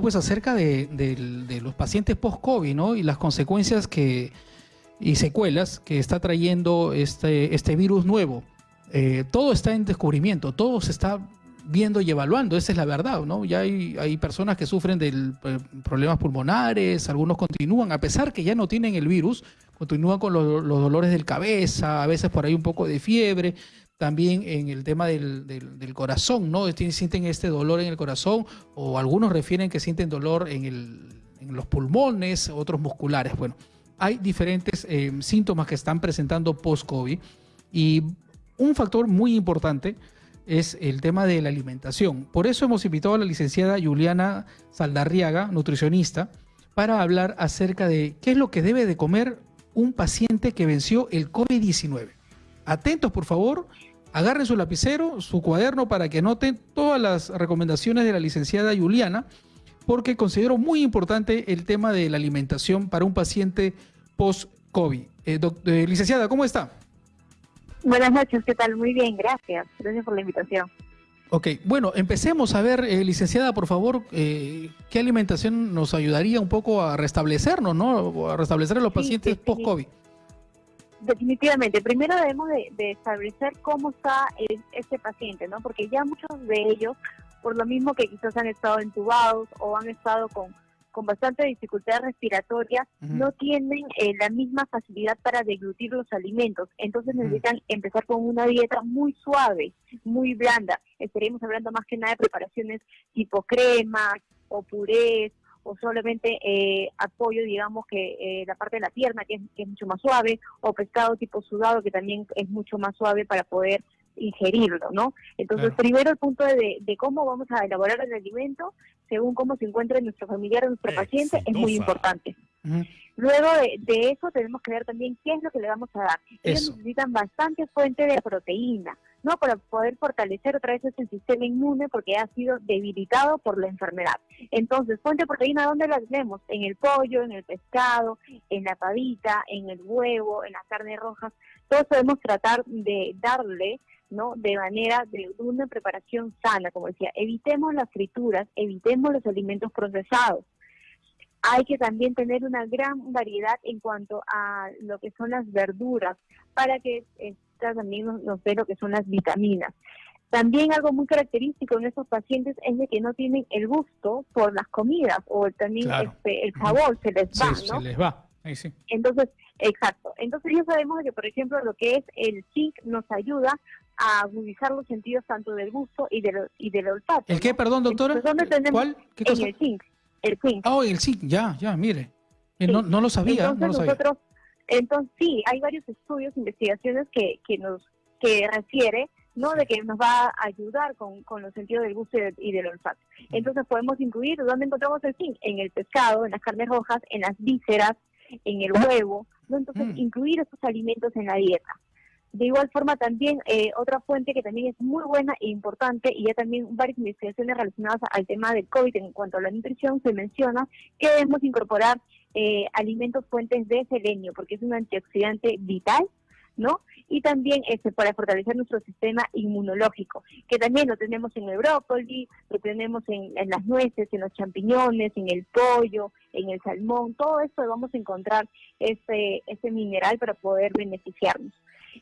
pues acerca de, los pacientes post-COVID, ¿no? Y las consecuencias que y secuelas que está trayendo este, este virus nuevo. Eh, todo está en descubrimiento, todo se está viendo y evaluando, esa es la verdad, ¿no? Ya hay, hay personas que sufren de eh, problemas pulmonares, algunos continúan, a pesar que ya no tienen el virus, continúan con los, dolores del cabeza, a veces por ahí un poco de fiebre, también en el tema del, del, corazón, ¿no? Sienten este dolor en el corazón o algunos refieren que sienten dolor en, el, en los pulmones, otros musculares. Bueno, hay diferentes eh, síntomas que están presentando post-COVID y un factor muy importante es el tema de la alimentación. Por eso hemos invitado a la licenciada Juliana Saldarriaga, nutricionista, para hablar acerca de qué es lo que debe de comer un paciente que venció el COVID-19. Atentos, por favor, agarren su lapicero, su cuaderno para que anoten todas las recomendaciones de la licenciada Juliana, porque considero muy importante el tema de la alimentación para un paciente post-COVID. Eh, eh, licenciada, ¿cómo está? Buenas noches, ¿qué tal? Muy bien, gracias. Gracias por la invitación. Ok, bueno, empecemos a ver, eh, licenciada, por favor, eh, ¿qué alimentación nos ayudaría un poco a restablecernos, ¿no? A restablecer a los pacientes post-COVID. Definitivamente, primero debemos de, establecer cómo está este paciente, ¿no? Porque ya muchos de ellos, por lo mismo que quizás han estado entubados o han estado con con bastante dificultad respiratoria no tienen eh, la misma facilidad para deglutir los alimentos. Entonces necesitan empezar con una dieta muy suave, muy blanda. Estaríamos hablando más que nada de preparaciones tipo crema o purés o solamente eh, apoyo, digamos, que eh, la parte de la pierna, que es, que es mucho más suave, o pescado tipo sudado, que también es mucho más suave para poder ingerirlo, ¿no? Entonces, primero el punto de, de, cómo vamos a elaborar el alimento, según cómo se encuentra nuestro familiar nuestro paciente, es muy importante. Luego de, eso tenemos que ver también qué es lo que le vamos a dar. Ellos necesitan bastante fuente de proteína, ¿no? Para poder fortalecer otra vez ese sistema inmune porque ha sido debilitado por la enfermedad. Entonces, fuente de proteína, ¿dónde la tenemos? En el pollo, en el pescado, en la pavita, en el huevo, en las carnes rojas. Todos podemos tratar de darle ¿no? De manera de una preparación sana, como decía, evitemos las frituras, evitemos los alimentos procesados. Hay que también tener una gran variedad en cuanto a lo que son las verduras, para que esta también nos, dé lo que son las vitaminas. También algo muy característico en estos pacientes es de que no tienen el gusto por las comidas o también este, el sabor se les va, Se les va. sí. Entonces, exacto. Entonces ya sabemos que, por ejemplo, lo que es el zinc nos ayuda a agudizar los sentidos tanto del gusto y del, y del olfato. ¿El qué, perdón, doctora? ¿Cuál? ¿Qué cosa? En el zinc. El zinc. Oh, el zinc, ya, ya, mire. Eh, no, no, lo sabía, entonces, no lo sabía. Nosotros, entonces, sí, hay varios estudios, investigaciones que, que nos que refiere ¿no? De que nos va a ayudar con, con los sentidos del gusto y del, olfato. Entonces podemos incluir, ¿dónde encontramos el zinc? En el pescado, en las carnes rojas, en las vísceras, en el huevo, ¿no? Entonces mm. incluir estos alimentos en la dieta. De igual forma, también eh, otra fuente que también es muy buena e importante, y ya también varias investigaciones relacionadas al tema del COVID en cuanto a la nutrición, se menciona que debemos incorporar eh, alimentos fuentes de selenio, porque es un antioxidante vital, ¿no? Y también este, para fortalecer nuestro sistema inmunológico, que también lo tenemos en el brócoli, lo tenemos en, las nueces, en los champiñones, en el pollo, en el salmón, todo esto vamos a encontrar ese, ese mineral para poder beneficiarnos.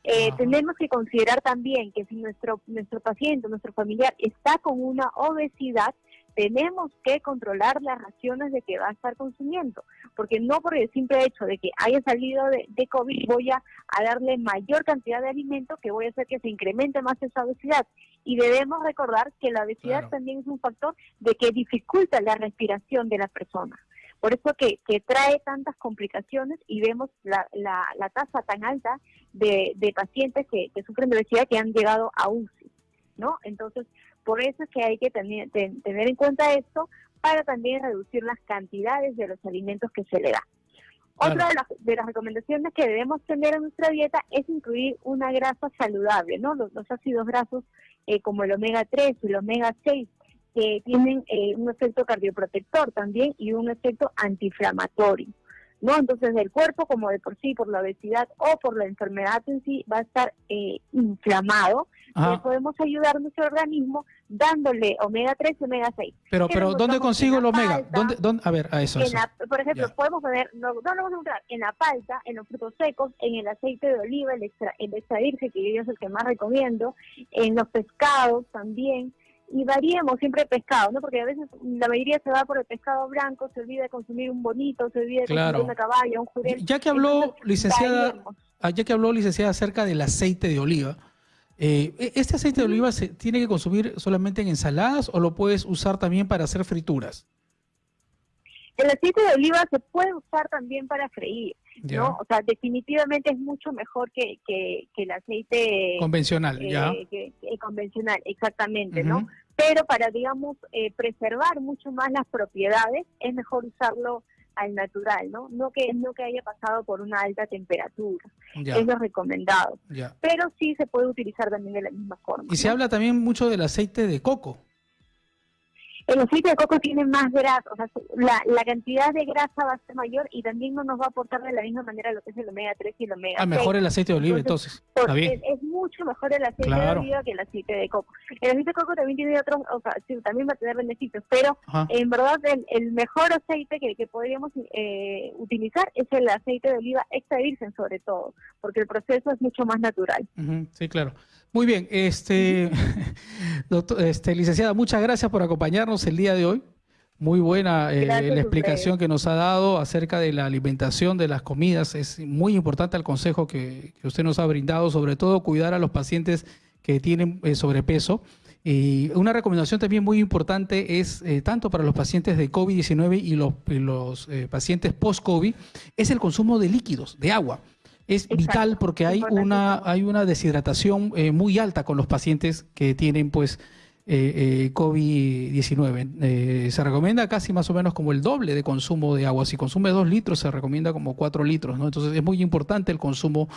Eh, tenemos que considerar también que si nuestro, nuestro paciente, nuestro familiar está con una obesidad, tenemos que controlar las raciones de que va a estar consumiendo, porque no por el simple hecho de que haya salido de, COVID voy a, darle mayor cantidad de alimento que voy a hacer que se incremente más esa obesidad. Y debemos recordar que la obesidad también es un factor de que dificulta la respiración de la persona. Por eso que, que trae tantas complicaciones y vemos la, la, la tasa tan alta de, de pacientes que, que, sufren de obesidad que han llegado a UCI, ¿no? Entonces, por eso es que hay que tener, tener en cuenta esto para también reducir las cantidades de los alimentos que se le da. Otra de las, de las, recomendaciones que debemos tener en nuestra dieta es incluir una grasa saludable, ¿no? Los, ácidos grasos eh, como el omega 3 y el omega 6 que tienen eh, un efecto cardioprotector también y un efecto antiinflamatorio. ¿No? Entonces el cuerpo como de por sí, por la obesidad o por la enfermedad en sí, va a estar eh, inflamado, eh, podemos ayudar a nuestro organismo dándole omega 3 y omega 6. Pero, pero ¿dónde consigo el omega? ¿Dónde, dónde? A ver, a eso. por ejemplo, podemos poner, no, no lo vamos a encontrar en la palta, en los frutos secos, en el aceite de oliva, el extra, el extra virgen, que yo es el que más recomiendo, en los pescados también y variemos siempre pescado, ¿no? Porque a veces la mayoría se va por el pescado blanco, se olvida de consumir un bonito, se olvida de consumir una caballa, un jurel. Ya que habló, licenciada, ah, ya que habló, licenciada, acerca del aceite de oliva, eh, ¿e-, ¿este aceite de oliva se tiene que consumir solamente en ensaladas o lo puedes usar también para hacer frituras? El aceite de oliva se puede usar también para freír, ¿no? O sea, definitivamente es mucho mejor que, que, el aceite convencional, eh, ya. Que, convencional, exactamente, ¿no? Pero para, digamos, eh, preservar mucho más las propiedades, es mejor usarlo al natural, ¿no? No que no que haya pasado por una alta temperatura. Es lo recomendado. Pero sí se puede utilizar también de la misma forma. Y se habla también mucho del aceite de coco. El aceite de coco tiene más grasa, o sea, la, la, cantidad de grasa va a ser mayor y también no nos va a aportar de la misma manera lo que es el omega 3 y el omega 6. Ah, mejor el aceite de oliva entonces. Está bien. Es, mucho mejor el aceite de oliva que el aceite de coco. El aceite de coco también tiene otros, o sea, sí, también va a tener beneficios, pero en verdad el, el, mejor aceite que, que podríamos eh, utilizar es el aceite de oliva extra virgen sobre todo, porque el proceso es mucho más natural. sí, claro. Muy bien, este, este, licenciada, muchas gracias por acompañarnos el día de hoy. Muy buena eh, la explicación que nos ha dado acerca de la alimentación de las comidas. Es muy importante el consejo que, usted nos ha brindado, sobre todo cuidar a los pacientes que tienen eh, sobrepeso. Y una recomendación también muy importante es, eh, tanto para los pacientes de COVID-19 y los, y los pacientes post-COVID, es el consumo de líquidos, de agua es vital porque hay una, hay una deshidratación eh, muy alta con los pacientes que tienen pues eh, eh COVID-19. Eh, se recomienda casi más o menos como el doble de consumo de agua. Si consume dos litros, se recomienda como cuatro litros. ¿no? Entonces es muy importante el consumo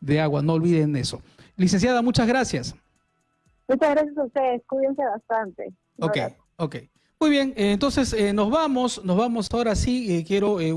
de agua, no olviden eso. Licenciada, muchas gracias. Muchas gracias a ustedes, cuídense bastante. Ok, ok. Muy bien, entonces nos vamos, nos vamos ahora sí, quiero...